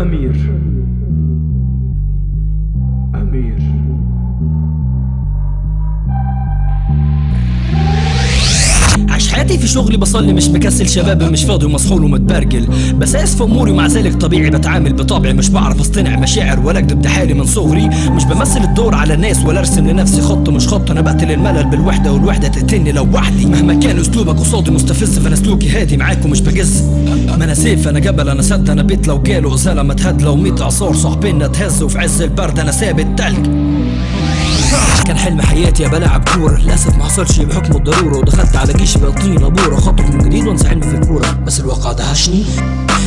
Amir. حياتي في شغلي بصلي مش مكسل شباب مش فاضي ومسحول ومتبرجل. بساس في أموري ومع ذلك طبيعي بتعامل بطبعي. مش بعرف أصطنع مشاعر ولا أكذب ده حالي من صغري. مش بمثل الدور على الناس ولا أرسم لنفسي خط مش خط. أنا بقتل الملل بالوحدة والوحدة تقتلني لو وحدي. مهما كان أسلوبك قصادي مستفز فأنا سلوكي هادي معاك ومش بجز. ما أنا سيف أنا جبل أنا سد أنا بيت. لو جاله ازاله ما تهد. لو 100 أعصار صاحبنا اتهز وفي عز البرد أنا ثابت تلج. كان حلم حياتي ابقى لاعب كوره للأسف ما حصلش بحكم الضرورة ودخلت على جيش بقى طينه بوره خطط من جديد وانسى حلمي في الكورة. بس الواقع دهشني.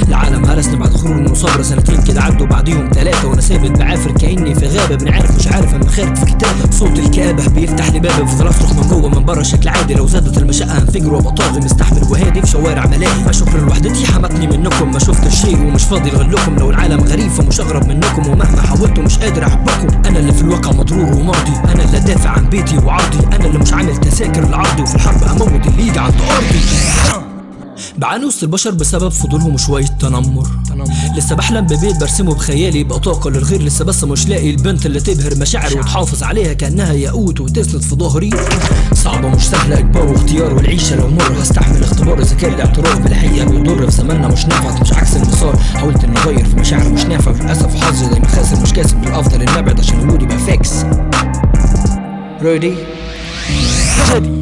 العالم هرسني بعد خروج من مصابرة سنتين كده عدوا بعديهم ثلاثة وأنا ثابت بعافر كأني في غابة. بن عارف مش عارف أنا خارج في كتابة صوت الكآبة بيفتح لي باب بفضل اصرخ من جوه. من بره شكل عادي لو زادت المشقة هنفجر. وأبقى طاغي مستحمل وهادي في شوارع ملاهي. شكر لوحدتي حمتني منكم. ما شفت شيء ومش فاضي لغلكم. لو العالم غريب فمش اغرب منكم. ومهما حاولت مش قادر أحبكم. أنا اللي في الواقع مضرور اللي دافع عن بيتي وعرضي. أنا اللي مش عامل تذاكر لعرضي وفي الحرب أموت اللي يجي عند أرضي. بعاني وسط البشر بسبب فضولهم وشوية تنمر. لسه بحلم ببيت برسمه بخيالي يبقى طاقة للغير لسه بس مش لاقي البنت اللي تبهر مشاعري وتحافظ عليها كأنها ياقوت وتسند في ظهري. صعبة مش سهلة إجبار واختيار والعيشة لو مر. هستحمل اختبار كان الاعتراف. بالحقيقة بيضر في زماننا مش نافع مش عكس المسار. حاولت إني أغير في مشاعر مش نافع للأسف حظي دايما خاسر مش كاسب. بالأفضل إني أبعد عشان وجودي بقى فاكس. Ready? Ready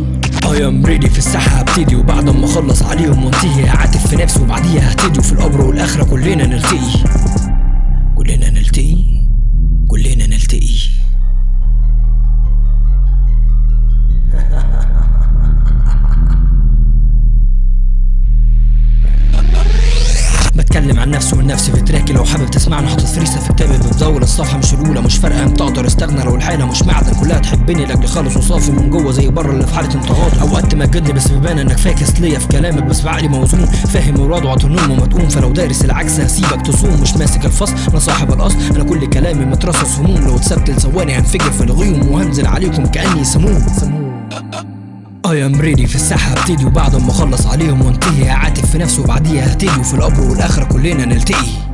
I am ready في الساحة هبتدي وبعد ما أخلص عليهم وانتهي. هعاتب في نفسي وبعديها ههتدي وفي القبر والآخرة كلنا نلتقي. كلنا نلتقي. بتكلم عن نفسي والنفس في تراكي لو حابب تسمعني حاطط فريسه في كتابي بتدور الصفحة مش الأولى مش فارقة إمتى أقدر استغنى لو الحالة مش معدن. كلها تحبني لاجل خالص وصافي من جوه. زي بره اللي في حالة انتقاد. أوقات تمجدني بس بيبان إنك فاكس ليا في كلامك. بس بعقلي موزون فاهم مراد وعطنون ومدقوم فلو دارس العكس هسيبك تصوم. مش ماسك الفصل أنا صاحب الاصل أنا كل كلامي مترصص هموم. لو اتسبت لثواني هنفجر في الغيوم. وهنزل عليكم كأني سموم سموم. اي ام ريدي في الساحة هبتدي وبعد ما أخلص عليهم وانتهي. هعاتب في نفسي وبعديها هتيجي وفي القبر والأخرة كلنا نلتقي.